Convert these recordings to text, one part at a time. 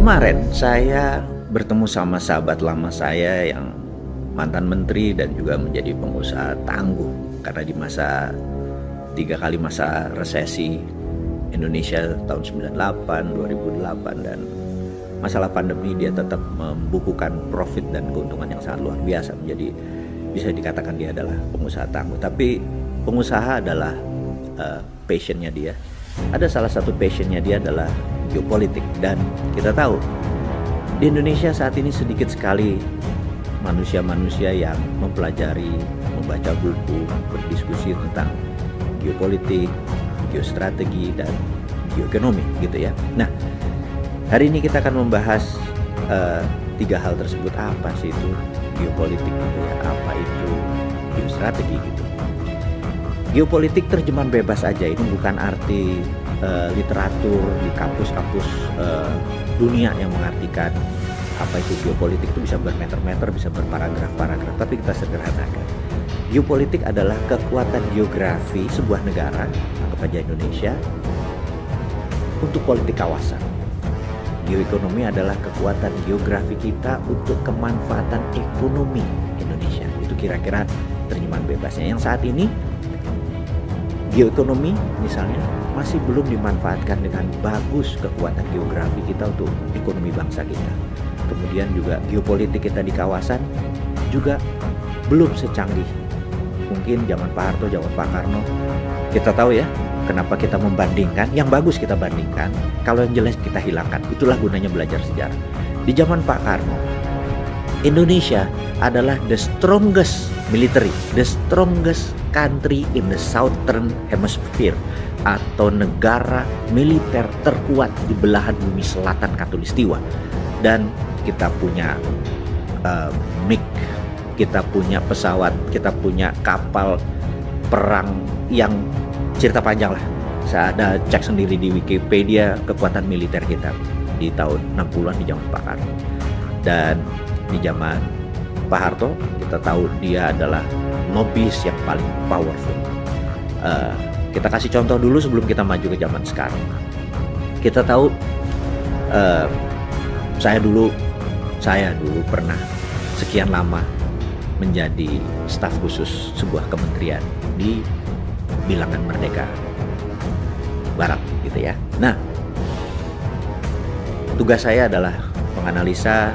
Kemarin saya bertemu sama sahabat lama saya yang mantan menteri dan juga menjadi pengusaha tangguh. Karena di masa tiga kali masa resesi Indonesia tahun 98, 2008 dan masalah pandemi dia tetap membukukan profit dan keuntungan yang sangat luar biasa. Menjadi bisa dikatakan dia adalah pengusaha tangguh. Tapi pengusaha adalah uh, passionnya dia ada salah satu passionnya dia adalah geopolitik. Dan kita tahu di Indonesia saat ini sedikit sekali manusia-manusia yang mempelajari membaca buku berdiskusi tentang geopolitik geostrategi dan geoekonomi gitu ya. Nah hari ini kita akan membahas uh, tiga hal tersebut. Apa sih itu geopolitik gitu ya? Apa itu geostrategi gitu geopolitik terjemahan bebas aja ini bukan arti uh, literatur di kampus-kampus uh, dunia yang mengartikan apa itu geopolitik itu bisa bermeter-meter bisa berparagraf-paragraf tapi kita sederhanakan geopolitik adalah kekuatan geografi sebuah negara anggap aja Indonesia untuk politik kawasan geoekonomi adalah kekuatan geografi kita untuk kemanfaatan ekonomi Indonesia. Itu kira-kira terjemahan bebasnya. Yang saat ini geoekonomi misalnya masih belum dimanfaatkan dengan bagus kekuatan geografi kita untuk ekonomi bangsa kita. Kemudian juga geopolitik kita di kawasan juga belum secanggih mungkin zaman Pak Harto, zaman Pak Karno. Kita tahu ya, Kenapa kita membandingkan? Yang bagus kita bandingkan, kalau yang jelek kita hilangkan. Itulah gunanya belajar sejarah. Di zaman Pak Karno, Indonesia adalah the strongest military, the strongest country in the southern hemisphere atau negara militer terkuat di belahan bumi selatan katulistiwa. Dan kita punya uh, MiG, kita punya pesawat, kita punya kapal perang yang cerita panjang lah. Saya ada cek sendiri di Wikipedia kekuatan militer kita di tahun 60-an di zaman Pak. Dan di zaman Pak Harto kita tahu dia adalah lobis yang paling powerful. Uh, kita kasih contoh dulu sebelum kita maju ke zaman sekarang. Kita tahu uh, saya dulu saya dulu pernah sekian lama menjadi staf khusus sebuah kementerian di bilangan merdeka barat gitu ya. Nah, tugas saya adalah menganalisa,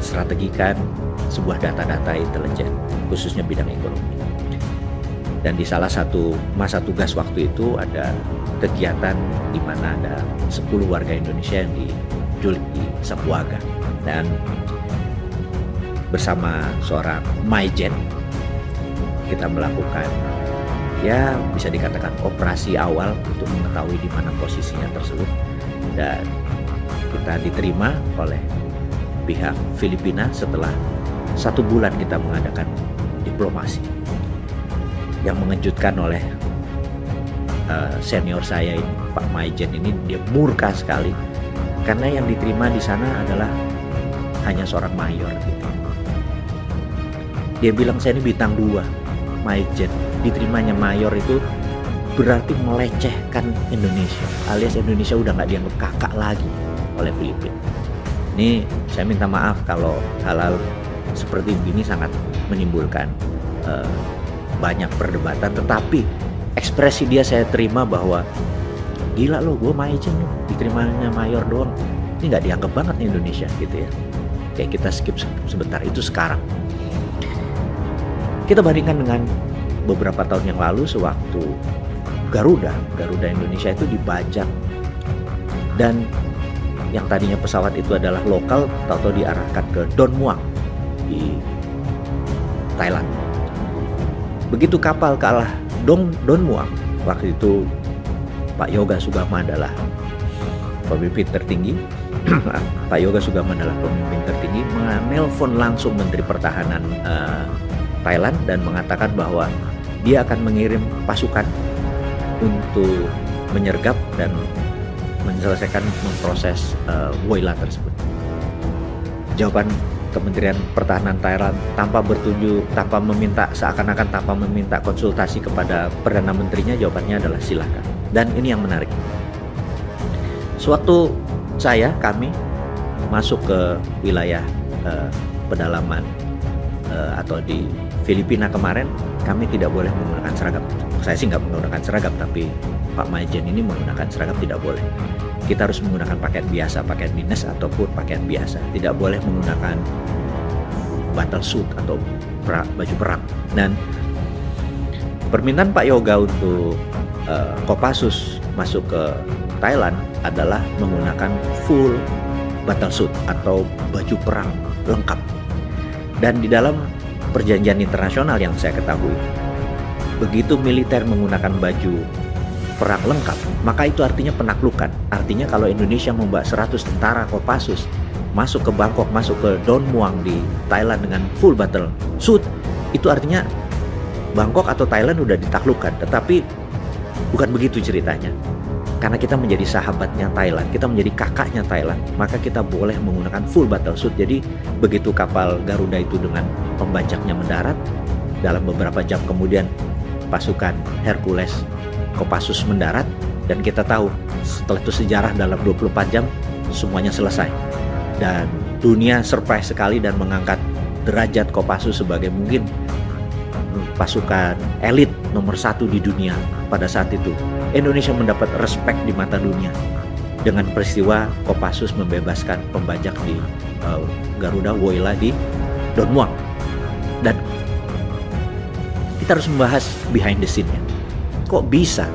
menstrategikan sebuah data-data intelijen, khususnya bidang ekonomi. Dan di salah satu masa tugas waktu itu ada kegiatan di mana ada 10 warga Indonesia yang diculik di Sapuaga. Dan bersama seorang Maijen kita melakukan ya bisa dikatakan operasi awal untuk mengetahui di mana posisinya tersebut dan kita diterima oleh pihak Filipina setelah satu bulan kita mengadakan diplomasi yang mengejutkan oleh uh, senior saya ini Pak Maijen ini. Dia murka sekali. Karena yang diterima di sana adalah hanya seorang mayor gitu. Dia bilang saya ini bintang dua, Maijen. Diterimanya mayor itu berarti melecehkan Indonesia alias Indonesia udah nggak dianggap kakak lagi oleh Filipina. Ini saya minta maaf kalau hal-hal seperti ini sangat menimbulkan uh, banyak perdebatan. Tetapi ekspresi dia saya terima bahwa gila lo gue majen lo diterimanya mayor doang. Ini nggak dianggap banget nih Indonesia gitu ya. Kayak kita skip sebentar itu sekarang. Kita bandingkan dengan beberapa tahun yang lalu sewaktu Garuda, Garuda Indonesia itu dibajak. Dan yang tadinya pesawat itu adalah lokal tahu-tahu diarahkan ke Don Muang di Thailand. Begitu kapal kalah Don Don Muang waktu itu Pak Yoga Sugama adalah pemimpin tertinggi Pak Yoga Sugama adalah pemimpin tertinggi menelpon langsung Menteri Pertahanan uh, Thailand dan mengatakan bahwa dia akan mengirim pasukan untuk menyergap dan menyelesaikan memproses uh, Woyla tersebut. Jawaban Kementerian Pertahanan Thailand tanpa bertunjuk, tanpa meminta seakan-akan tanpa meminta konsultasi kepada perdana menterinya, jawabannya adalah silakan. Dan ini yang menarik. Suatu saya kami masuk ke wilayah uh, pedalaman uh, atau di Filipina kemarin kami tidak boleh menggunakan seragam. Saya sih nggak menggunakan seragam, tapi Pak Majen ini menggunakan seragam tidak boleh. Kita harus menggunakan pakaian biasa, pakaian dinas ataupun pakaian biasa. Tidak boleh menggunakan battle suit atau baju perang. Dan permintaan Pak Yoga untuk uh, Kopassus masuk ke Thailand adalah menggunakan full battle suit atau baju perang lengkap. Dan di dalam perjanjian internasional yang saya ketahui, begitu militer menggunakan baju perang lengkap, maka itu artinya penaklukan. Artinya kalau Indonesia membawa 100 tentara Kopassus masuk ke Bangkok, masuk ke Don Muang di Thailand dengan full battle suit, itu artinya Bangkok atau Thailand udah ditaklukkan. Tetapi bukan begitu ceritanya. Karena kita menjadi sahabatnya Thailand, kita menjadi kakaknya Thailand, maka kita boleh menggunakan full battle suit. Jadi begitu kapal Garuda itu dengan pembajaknya mendarat, dalam beberapa jam kemudian pasukan Hercules Kopassus mendarat dan kita tahu setelah itu sejarah dalam 24 jam semuanya selesai. Dan dunia surprise sekali dan mengangkat derajat Kopassus sebagai mungkin pasukan elit nomor satu di dunia pada saat itu. Indonesia mendapat respect di mata dunia. Dengan peristiwa Kopassus membebaskan pembajak di uh, Garuda Woyla di Don Muang dan kita harus membahas behind the scene-nya. Kok bisa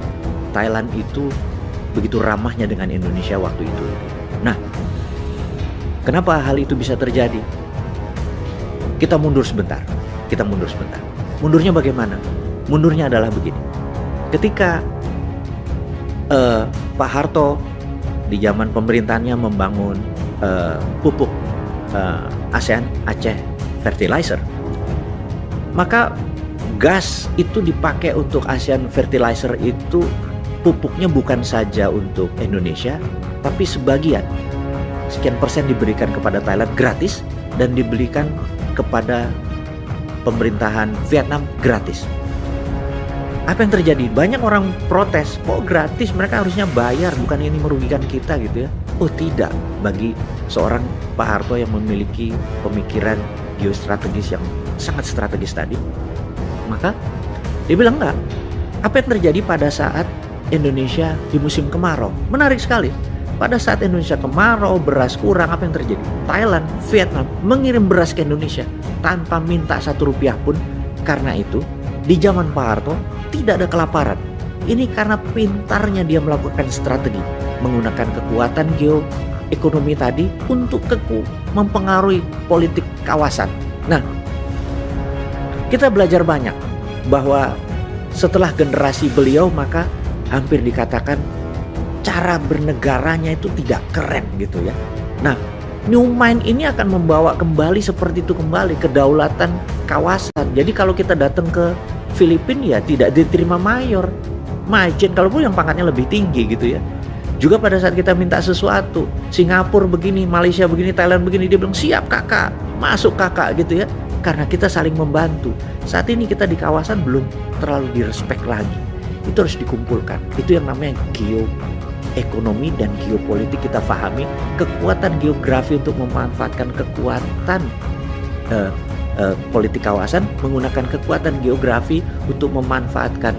Thailand itu begitu ramahnya dengan Indonesia waktu itu. Nah, kenapa hal itu bisa terjadi? Kita mundur sebentar. Kita mundur sebentar. Mundurnya bagaimana? Mundurnya adalah begini. Ketika uh, Pak Harto di zaman pemerintahannya membangun uh, pupuk uh, ASEAN Aceh Fertilizer, maka gas itu dipakai untuk ASEAN Fertilizer itu pupuknya bukan saja untuk Indonesia, tapi sebagian sekian persen diberikan kepada Thailand gratis dan dibelikan kepada pemerintahan Vietnam gratis. Apa yang terjadi? Banyak orang protes, kok gratis? Mereka harusnya bayar, bukan ini merugikan kita gitu ya. Oh tidak, bagi seorang Pak Harto yang memiliki pemikiran geostrategis yang sangat strategis tadi, maka dia bilang enggak. Apa yang terjadi pada saat Indonesia di musim kemarau? Menarik sekali. Pada saat Indonesia kemarau, beras kurang, apa yang terjadi? Thailand, Vietnam mengirim beras ke Indonesia tanpa minta satu rupiah pun. Karena itu, di zaman Pak Harto tidak ada kelaparan. Ini karena pintarnya dia melakukan strategi menggunakan kekuatan geoekonomi tadi untuk keku mempengaruhi politik kawasan. Nah, kita belajar banyak bahwa setelah generasi beliau maka hampir dikatakan cara bernegaranya itu tidak keren gitu ya. Nah, New Mind ini akan membawa kembali seperti itu kembali kedaulatan kawasan. Jadi kalau kita datang ke Filipina ya tidak diterima mayor, majen kalaupun yang pangkatnya lebih tinggi gitu ya. Juga pada saat kita minta sesuatu, Singapura begini, Malaysia begini, Thailand begini, dia bilang siap kakak, masuk kakak gitu ya karena kita saling membantu. Saat ini kita di kawasan belum terlalu direspek lagi. Itu harus dikumpulkan. Itu yang namanya geoekonomi dan geopolitik kita pahami kekuatan geografi untuk memanfaatkan kekuatan uh, uh, politik kawasan menggunakan kekuatan geografi untuk memanfaatkan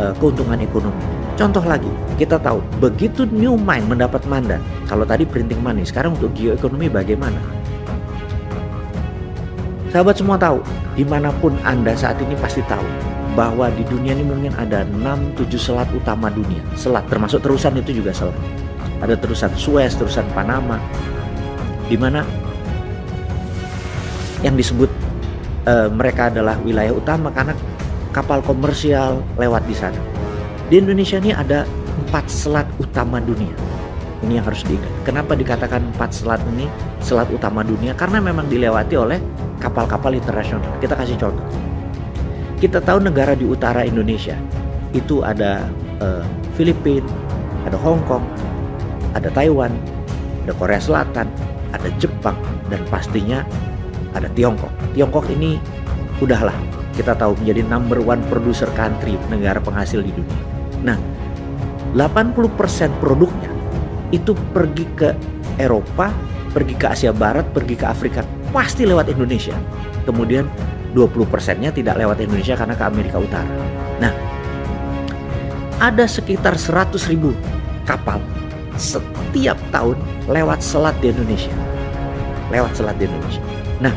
uh, keuntungan ekonomi. Contoh lagi, kita tahu begitu New Mind mendapat mandat, kalau tadi printing money, sekarang untuk geoekonomi bagaimana? Sahabat semua tahu, di mana pun Anda saat ini pasti tahu bahwa di dunia ini mungkin ada 6-7 selat utama dunia. Selat, termasuk terusan itu juga selat. Ada terusan Suez, terusan Panama, di mana yang disebut e, mereka adalah wilayah utama karena kapal komersial lewat di sana. Di Indonesia ini ada empat selat utama dunia. Ini yang harus diingat. Kenapa dikatakan empat selat ini selat utama dunia? Karena memang dilewati oleh kapal-kapal internasional. Kita kasih contoh. Kita tahu negara di utara Indonesia itu ada uh, Filipina, ada Hong Kong, ada Taiwan, ada Korea Selatan, ada Jepang, dan pastinya ada Tiongkok. Tiongkok ini udahlah kita tahu menjadi number one producer country negara penghasil di dunia. Nah, 80% produknya itu pergi ke Eropa, pergi ke Asia Barat, pergi ke Afrika, pasti lewat Indonesia. Kemudian 20 persennya tidak lewat Indonesia karena ke Amerika Utara. Nah, ada sekitar 100 ribu kapal setiap tahun lewat selat di Indonesia. Lewat selat di Indonesia. Nah,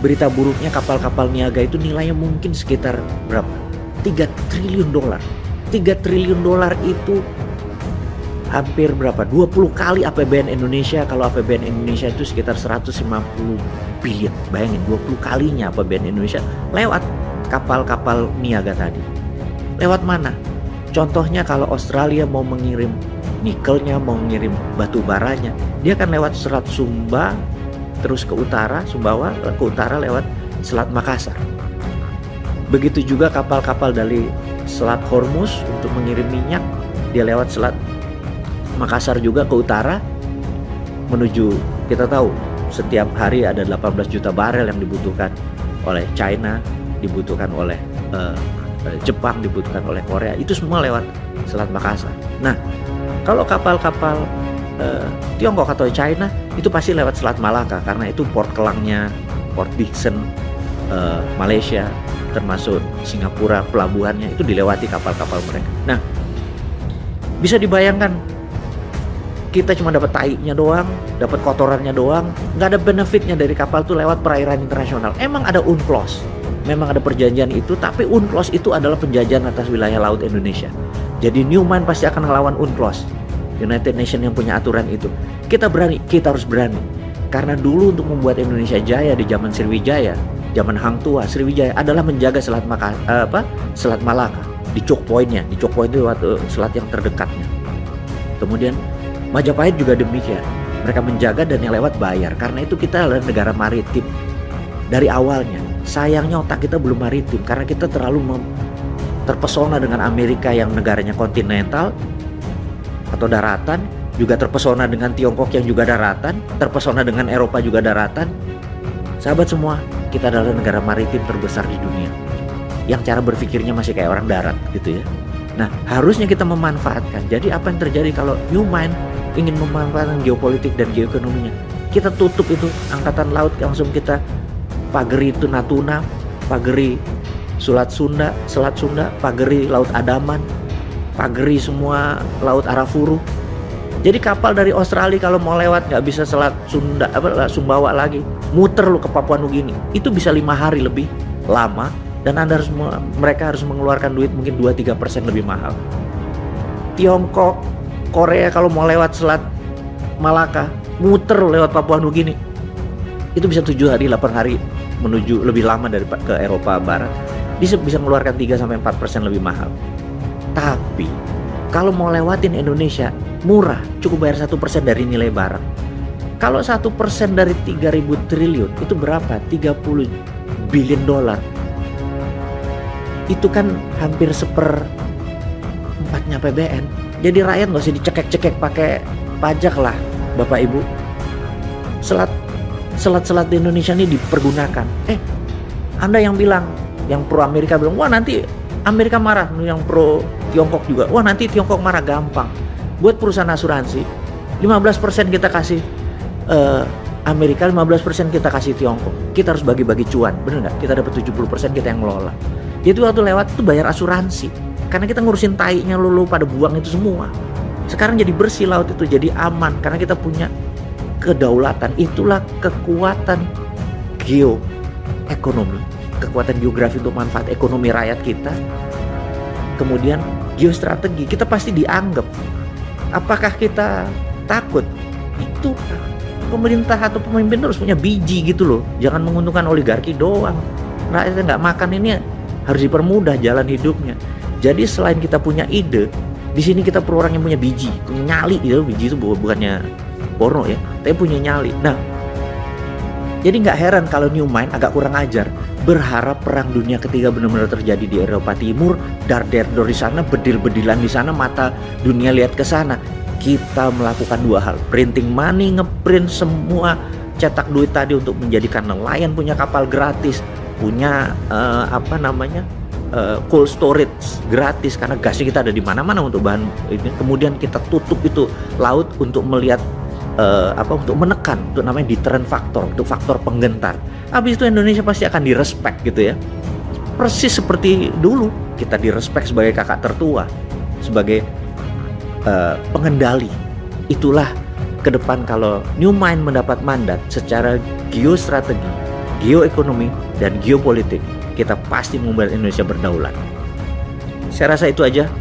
berita buruknya kapal-kapal niaga itu nilainya mungkin sekitar berapa? 3 triliun dolar. 3 triliun dolar itu hampir berapa? 20 kali APBN Indonesia. Kalau APBN Indonesia itu sekitar 150 billion. Bayangin 20 kalinya APBN Indonesia lewat kapal-kapal niaga tadi. Lewat mana? Contohnya kalau Australia mau mengirim nikelnya, mau mengirim batu baranya, dia akan lewat Selat Sumba, terus ke utara, Sumbawa, ke utara lewat Selat Makassar. Begitu juga kapal-kapal dari Selat Hormuz untuk mengirim minyak, dia lewat Selat Makassar juga ke utara menuju kita tahu setiap hari ada 18 juta barel yang dibutuhkan oleh China, dibutuhkan oleh uh, Jepang, dibutuhkan oleh Korea. Itu semua lewat Selat Makassar. Nah, kalau kapal-kapal uh, Tiongkok atau China itu pasti lewat Selat Malaka karena itu port kelangnya, port Dixon uh, Malaysia, termasuk Singapura pelabuhannya itu dilewati kapal-kapal mereka. Nah, bisa dibayangkan kita cuma dapat tainya doang, dapat kotorannya doang, nggak ada benefitnya dari kapal tuh lewat perairan internasional. Emang ada UNCLOS, memang ada perjanjian itu, tapi UNCLOS itu adalah penjajahan atas wilayah laut Indonesia. Jadi Newman pasti akan melawan UNCLOS, United Nations yang punya aturan itu. Kita berani, kita harus berani. Karena dulu untuk membuat Indonesia jaya di zaman Sriwijaya, zaman Hang Tua, Sriwijaya adalah menjaga Selat Maka, eh, apa? Selat Malaka di choke pointnya, di choke point itu waktu selat yang terdekatnya. Kemudian Majapahit juga demikian. Mereka menjaga dan yang lewat bayar. Karena itu kita adalah negara maritim. Dari awalnya, sayangnya otak kita belum maritim karena kita terlalu terpesona dengan Amerika yang negaranya kontinental atau daratan, juga terpesona dengan Tiongkok yang juga daratan, terpesona dengan Eropa juga daratan. Sahabat semua, kita adalah negara maritim terbesar di dunia. Yang cara berpikirnya masih kayak orang darat gitu ya. Nah, harusnya kita memanfaatkan. Jadi apa yang terjadi kalau New Mind ingin memanfaatkan geopolitik dan geoekonominya. Kita tutup itu angkatan laut langsung kita pageri itu Natuna pageri Selat Sunda Selat Sunda pageri Laut Adaman pageri semua Laut Arafuru. Jadi kapal dari Australia kalau mau lewat nggak bisa Selat Sunda apa Sumbawa lagi. Muter lu ke Papua Nugini. Itu bisa lima hari lebih lama dan anda harus mereka harus mengeluarkan duit mungkin 2-3% lebih mahal. Tiongkok Korea kalau mau lewat Selat Malaka muter lewat Papua Nugini itu bisa tujuh hari 8 hari menuju lebih lama dari ke Eropa Barat. Bisa bisa mengeluarkan 3 sampai 4 persen lebih mahal. Tapi kalau mau lewatin Indonesia murah cukup bayar satu persen dari nilai barang. Kalau satu persen dari 3000 triliun itu berapa? 30 billion dolar itu kan hampir seper empatnya PBN jadi rakyat nggak usah dicekek-cekek pakai pajak lah Bapak Ibu. Selat selat-selat di Indonesia ini dipergunakan. Eh Anda yang bilang yang pro Amerika bilang wah nanti Amerika marah. Yang pro Tiongkok juga wah nanti Tiongkok marah. Gampang. Buat perusahaan asuransi 15% kita kasih uh, Amerika 15% kita kasih Tiongkok. Kita harus bagi-bagi cuan bener nggak? Kita dapat 70% kita yang ngelola. Itu waktu lewat itu bayar asuransi karena kita ngurusin tainya lulu pada buang itu semua. Sekarang jadi bersih laut itu jadi aman karena kita punya kedaulatan. Itulah kekuatan geoekonomi, kekuatan geografi untuk manfaat ekonomi rakyat kita. Kemudian geostrategi kita pasti dianggap. Apakah kita takut? Itu pemerintah atau pemimpin harus punya biji gitu loh. Jangan menguntungkan oligarki doang. Rakyatnya nggak makan ini harus dipermudah jalan hidupnya. Jadi selain kita punya ide, di sini kita perlu orang yang punya biji, punya nyali gitu. Biji itu bukannya porno ya, tapi punya nyali. Nah, jadi nggak heran kalau New Mind agak kurang ajar. Berharap perang dunia ketiga benar-benar terjadi di Eropa Timur, dar der di sana, bedil-bedilan di sana, mata dunia lihat ke sana. Kita melakukan dua hal, printing money, ngeprint semua cetak duit tadi untuk menjadikan nelayan punya kapal gratis, punya uh, apa namanya uh, cold storage gratis karena gasnya kita ada di mana-mana untuk bahan ini. Kemudian kita tutup itu laut untuk melihat uh, apa untuk menekan untuk namanya deterrent faktor untuk faktor penggentar. Habis itu Indonesia pasti akan direspek gitu ya. Persis seperti dulu kita direspek sebagai kakak tertua sebagai uh, pengendali. Itulah ke depan kalau New Mind mendapat mandat secara geostrategi, geoekonomi, dan geopolitik, kita pasti membuat Indonesia berdaulat. Saya rasa itu aja.